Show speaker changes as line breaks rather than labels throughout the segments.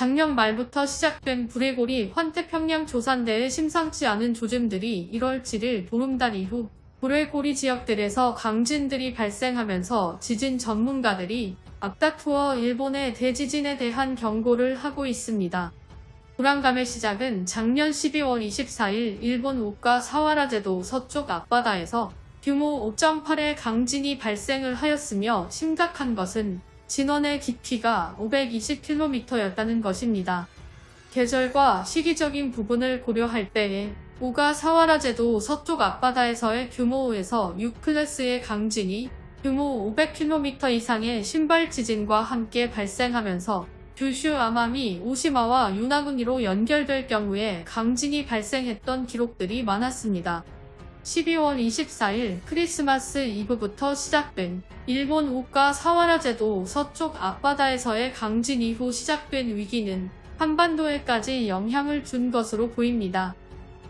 작년 말부터 시작된 브레고리 환태평양 조산대의 심상치 않은 조짐들이 1월 7일 보름달 이후 브레고리 지역들에서 강진들이 발생하면서 지진 전문가들이 앞다투어 일본의 대지진에 대한 경고를 하고 있습니다. 불안감의 시작은 작년 12월 24일 일본 우가 사와라제도 서쪽 앞바다에서 규모 5.8의 강진이 발생을 하였으며 심각한 것은 진원의 깊이가 520km였다는 것입니다. 계절과 시기적인 부분을 고려할 때에 우가 사와라제도 서쪽 앞바다에서의 규모 5에서 6클래스의 강진이 규모 500km 이상의 신발 지진과 함께 발생하면서 규슈 아마미 오시마와 유나구니로 연결될 경우에 강진이 발생했던 기록들이 많았습니다. 12월 24일 크리스마스 이브부터 시작된 일본 우가 사와라제도 서쪽 앞바다에서의 강진 이후 시작된 위기는 한반도에까지 영향을 준 것으로 보입니다.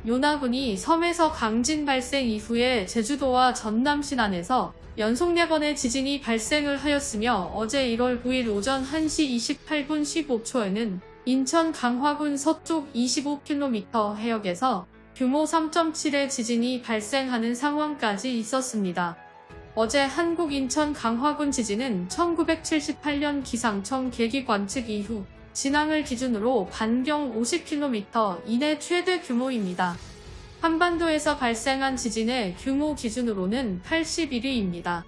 요나군이 섬에서 강진 발생 이후에 제주도와 전남 신안에서 연속 4번의 지진이 발생을 하였으며 어제 1월 9일 오전 1시 28분 15초에는 인천 강화군 서쪽 25km 해역에서 규모 3.7의 지진이 발생하는 상황까지 있었습니다. 어제 한국 인천 강화군 지진은 1978년 기상청 계기 관측 이후 진앙을 기준으로 반경 50km 이내 최대 규모입니다. 한반도에서 발생한 지진의 규모 기준으로는 81위입니다.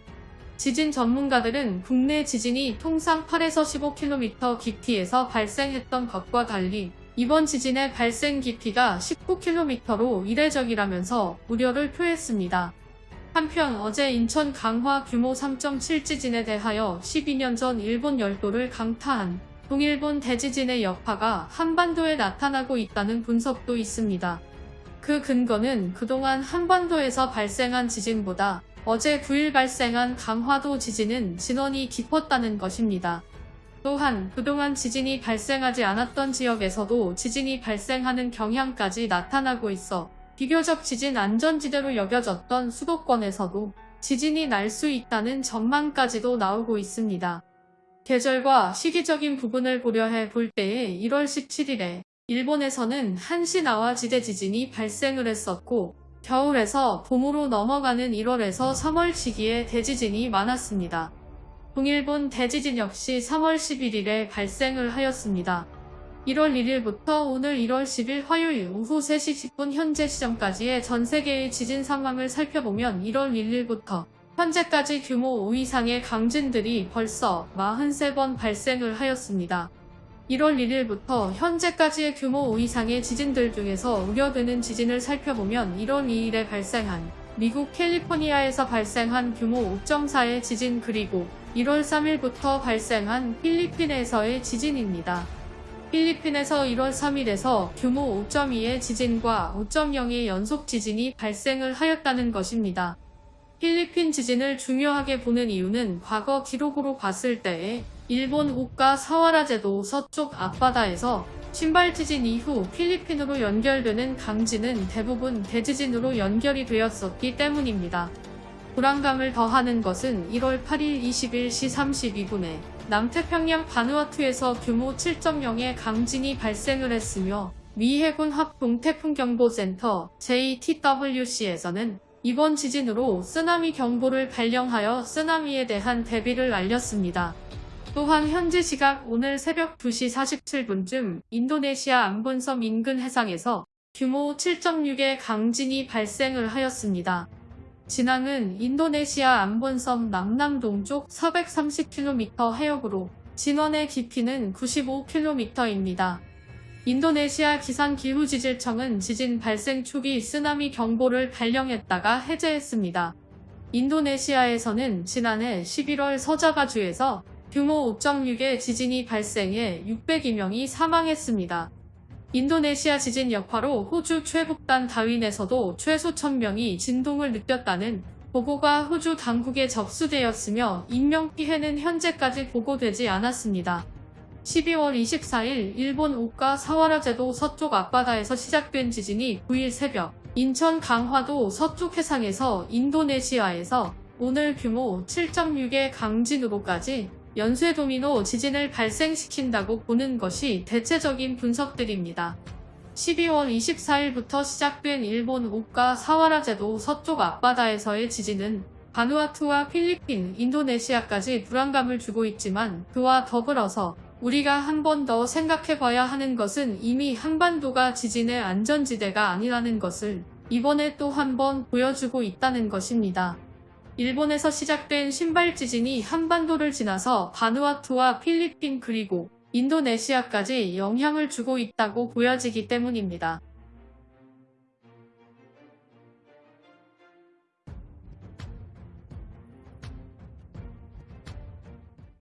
지진 전문가들은 국내 지진이 통상 8에서 15km 깊이에서 발생했던 것과 달리 이번 지진의 발생 깊이가 19km로 이례적이라면서 우려를 표했습니다. 한편 어제 인천 강화 규모 3.7 지진에 대하여 12년 전 일본 열도를 강타한 동일본 대지진의 여파가 한반도에 나타나고 있다는 분석도 있습니다. 그 근거는 그동안 한반도에서 발생한 지진보다 어제 9일 발생한 강화도 지진은 진원이 깊었다는 것입니다. 또한 그동안 지진이 발생하지 않았던 지역에서도 지진이 발생하는 경향까지 나타나고 있어 비교적 지진 안전지대로 여겨졌던 수도권에서도 지진이 날 수 있다는 전망까지도 나오고 있습니다. 계절과 시기적인 부분을 고려해 볼 때에 1월 17일에 일본에서는 한시나와 지대 지진이 발생을 했었고 겨울에서 봄으로 넘어가는 1월에서 3월 시기에 대지진이 많았습니다. 동일본 대지진 역시 3월 11일에 발생을 하였습니다. 1월 1일부터 오늘 1월 10일 화요일 오후 3시 10분 현재 시점까지의 전 세계의 지진 상황을 살펴보면 1월 1일부터 현재까지 규모 5 이상의 강진들이 벌써 43번 발생을 하였습니다. 1월 1일부터 현재까지의 규모 5 이상의 지진들 중에서 우려되는 지진을 살펴보면 1월 2일에 발생한 미국 캘리포니아에서 발생한 규모 5.4의 지진 그리고 1월 3일부터 발생한 필리핀에서의 지진입니다. 필리핀에서 1월 3일에서 규모 5.2의 지진과 5.0의 연속 지진이 발생을 하였다는 것입니다. 필리핀 지진을 중요하게 보는 이유는 과거 기록으로 봤을 때에 일본 우가 사와라제도 서쪽 앞바다에서 신발 지진 이후 필리핀으로 연결되는 강진은 대부분 대지진으로 연결이 되었었기 때문입니다. 불안감을 더하는 것은 1월 8일 21시 32분에 남태평양 바누아투에서 규모 7.0의 강진이 발생을 했으며 미 해군 합동 태풍경보센터 JTWC에서는 이번 지진으로 쓰나미 경보를 발령하여 쓰나미에 대한 대비를 알렸습니다. 또한 현지 시각 오늘 새벽 2시 47분쯤 인도네시아 안본섬 인근 해상에서 규모 7.6의 강진이 발생을 하였습니다. 진앙은 인도네시아 안본섬 남남동쪽 430km 해역으로 진원의 깊이는 95km입니다. 인도네시아 기상기후지질청은 지진 발생 초기 쓰나미 경보를 발령했다가 해제했습니다. 인도네시아에서는 지난해 11월 서자바주에서 규모 5.6의 지진이 발생해 602명이 사망했습니다. 인도네시아 지진 여파로 호주 최북단 다윈에서도 최소 1000명이 진동을 느꼈다는 보고가 호주 당국에 접수되었으며 인명피해는 현재까지 보고되지 않았습니다. 12월 24일 일본 오카 사와라제도 서쪽 앞바다에서 시작된 지진이 9일 새벽 인천 강화도 서쪽 해상에서 인도네시아에서 오늘 규모 7.6의 강진으로까지 연쇄 도미노 지진을 발생시킨다고 보는 것이 대체적인 분석들입니다. 12월 24일부터 시작된 일본 오카 사와라제도 서쪽 앞바다에서의 지진은 바누아투와 필리핀, 인도네시아까지 불안감을 주고 있지만 그와 더불어서 우리가 한 번 더 생각해 봐야 하는 것은 이미 한반도가 지진의 안전지대가 아니라는 것을 이번에 또 한 번 보여주고 있다는 것입니다. 일본에서 시작된 신발 지진이 한반도를 지나서 바누아투와 필리핀 그리고 인도네시아까지 영향을 주고 있다고 보여지기 때문입니다.